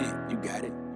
it. You got it.